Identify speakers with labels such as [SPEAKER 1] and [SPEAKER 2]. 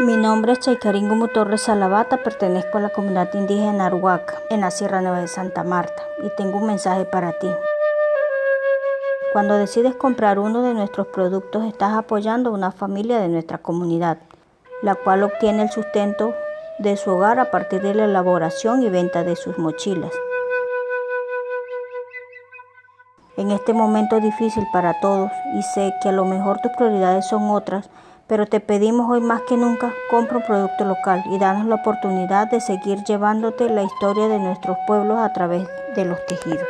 [SPEAKER 1] Mi nombre es Chaicaringo Torres Salavata, pertenezco a la comunidad indígena Arhuaca, en la Sierra Nueva de Santa Marta, y tengo un mensaje para ti. Cuando decides comprar uno de nuestros productos, estás apoyando a una familia de nuestra comunidad, la cual obtiene el sustento de su hogar a partir de la elaboración y venta de sus mochilas. En este momento difícil para todos, y sé que a lo mejor tus prioridades son otras, pero te pedimos hoy más que nunca, compra un producto local y danos la oportunidad de seguir llevándote la historia de nuestros pueblos a través de los tejidos.